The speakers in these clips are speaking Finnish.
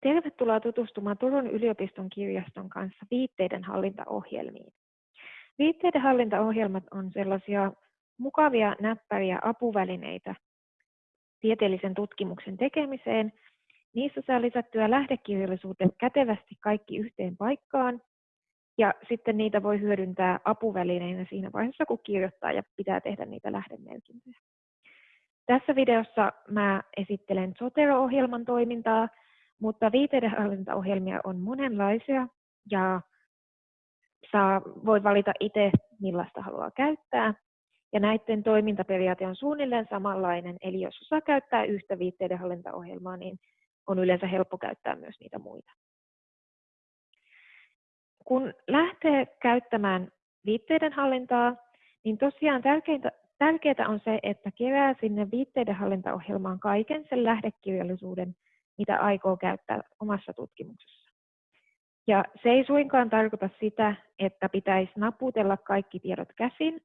Tervetuloa tutustumaan Turun yliopiston kirjaston kanssa viitteiden hallintaohjelmiin. Viitteiden hallintaohjelmat on sellaisia mukavia, näppäriä apuvälineitä tieteellisen tutkimuksen tekemiseen. Niissä saa lisättyä lähdekirjallisuuden kätevästi kaikki yhteen paikkaan, ja sitten niitä voi hyödyntää apuvälineinä siinä vaiheessa, kun kirjoittaa ja pitää tehdä niitä lähdemerkintöjä. Tässä videossa mä esittelen Zotero-ohjelman toimintaa, mutta viiteidenhallintaohjelmia on monenlaisia ja saa, voi valita itse, millaista haluaa käyttää. Ja näiden toimintaperiaate on suunnilleen samanlainen, eli jos osaa käyttää yhtä viitteidenhallintaohjelmaa, niin on yleensä helppo käyttää myös niitä muita. Kun lähtee käyttämään viitteiden hallintaa, niin tosiaan tärkeintä, tärkeää on se, että kerää sinne viitteiden hallintaohjelmaan kaiken sen lähdekirjallisuuden, mitä aikoo käyttää omassa tutkimuksessa. Ja se ei suinkaan tarkoita sitä, että pitäisi naputella kaikki tiedot käsin,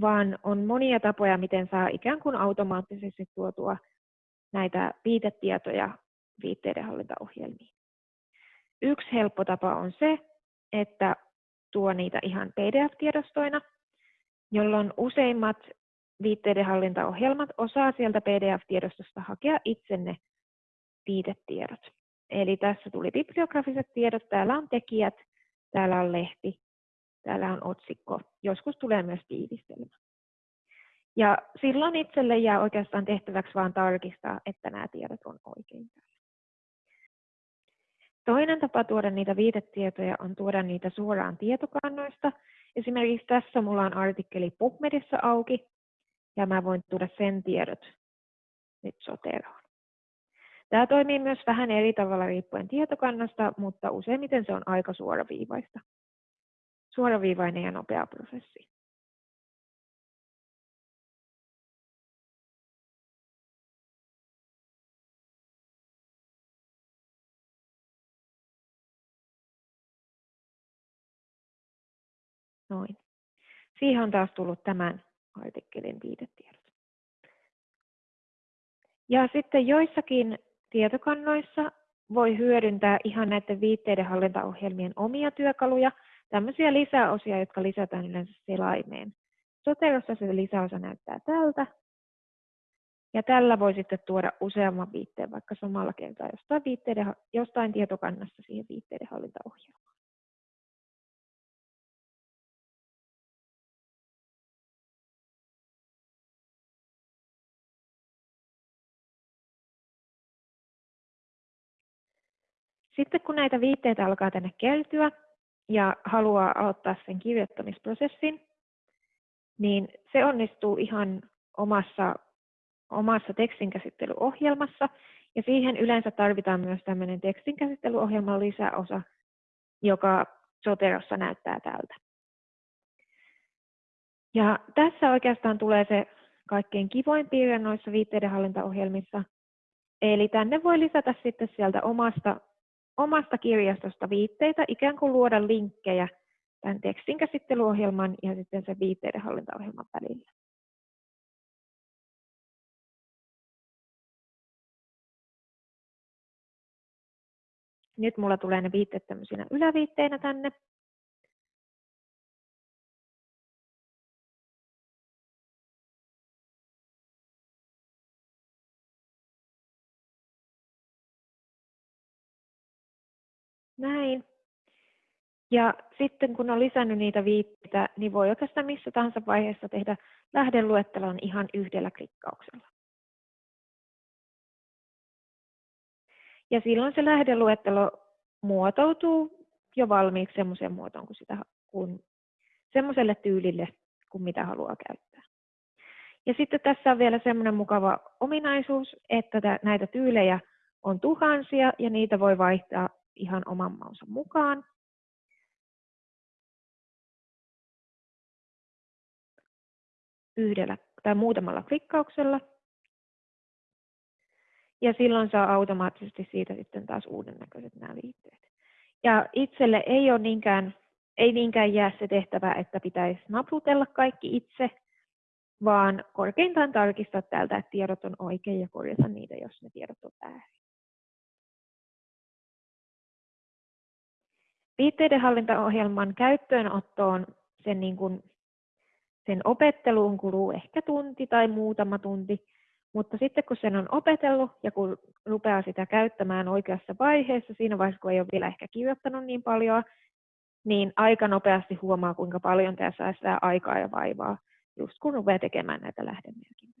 vaan on monia tapoja, miten saa ikään kuin automaattisesti tuotua näitä viitetietoja viitteiden hallintaohjelmiin. Yksi helppo tapa on se, että tuo niitä ihan PDF-tiedostoina, jolloin useimmat viitteiden hallintaohjelmat osaa sieltä PDF-tiedostosta hakea itsenne viitetiedot. Eli tässä tuli bibliografiset tiedot, täällä on tekijät, täällä on lehti, täällä on otsikko, joskus tulee myös tiivistelmä. Ja silloin itselle jää oikeastaan tehtäväksi vain tarkistaa, että nämä tiedot on oikein. Toinen tapa tuoda niitä viitetietoja on tuoda niitä suoraan tietokannoista. Esimerkiksi tässä mulla on artikkeli PubMedissa auki, ja mä voin tuoda sen tiedot nyt Soteroon. Tämä toimii myös vähän eri tavalla riippuen tietokannasta, mutta useimmiten se on aika suoraviivaista. Suoraviivainen ja nopea prosessi. Noin. Siihen on taas tullut tämän artikkelin viitetiedot. Ja sitten joissakin Tietokannoissa voi hyödyntää ihan näiden viitteiden hallintaohjelmien omia työkaluja, tämmöisiä lisäosia, jotka lisätään yleensä selaimeen. Soterossa se lisäosa näyttää tältä. Ja tällä voi sitten tuoda useamman viitteen vaikka samalla kertaa jostain, jostain tietokannasta siihen viitteiden hallintaohjelmaan. Sitten kun näitä viitteitä alkaa tänne kertyä ja haluaa aloittaa sen kirjoittamisprosessin, niin se onnistuu ihan omassa, omassa tekstinkäsittelyohjelmassa. Ja siihen yleensä tarvitaan myös tämmöinen tekstinkäsittelyohjelman lisäosa, joka Soterossa näyttää tältä. Ja tässä oikeastaan tulee se kaikkein kivoin piirre noissa viitteiden hallintaohjelmissa. Eli tänne voi lisätä sitten sieltä omasta omasta kirjastosta viitteitä, ikään kuin luoda linkkejä tämän tekstin käsittelyohjelman ja sitten sen viitteiden hallintaohjelman välillä. Nyt mulla tulee ne viitteet tämmöisinä yläviitteinä tänne. Näin. Ja sitten kun on lisännyt niitä viitteitä, niin voi oikeastaan missä tahansa vaiheessa tehdä lähdeluettelon ihan yhdellä klikkauksella. Ja silloin se lähdeluettelo muotoutuu jo valmiiksi semmoiseen muotoon kuin sitä, kun, semmoiselle tyylille, kuin mitä haluaa käyttää. Ja sitten tässä on vielä semmoinen mukava ominaisuus, että näitä tyylejä on tuhansia ja niitä voi vaihtaa ihan oman maunsa mukaan. Yhdellä tai muutamalla klikkauksella. Ja silloin saa automaattisesti siitä sitten taas uuden näköiset nämä viitteet. Ja itselle ei ole niinkään, ei niinkään jää se tehtävä, että pitäisi naputella kaikki itse, vaan korkeintaan tarkistaa täältä, että tiedot on oikein ja korjata niitä, jos ne tiedot on väärin. Viitteiden hallintaohjelman käyttöönottoon sen, niin kuin, sen opetteluun kuluu ehkä tunti tai muutama tunti, mutta sitten kun sen on opetellut ja kun rupeaa sitä käyttämään oikeassa vaiheessa, siinä vaiheessa kun ei ole vielä ehkä kirjoittanut niin paljon, niin aika nopeasti huomaa, kuinka paljon tämä säästää aikaa ja vaivaa, just kun rupeaa tekemään näitä lähdemerkintöjä.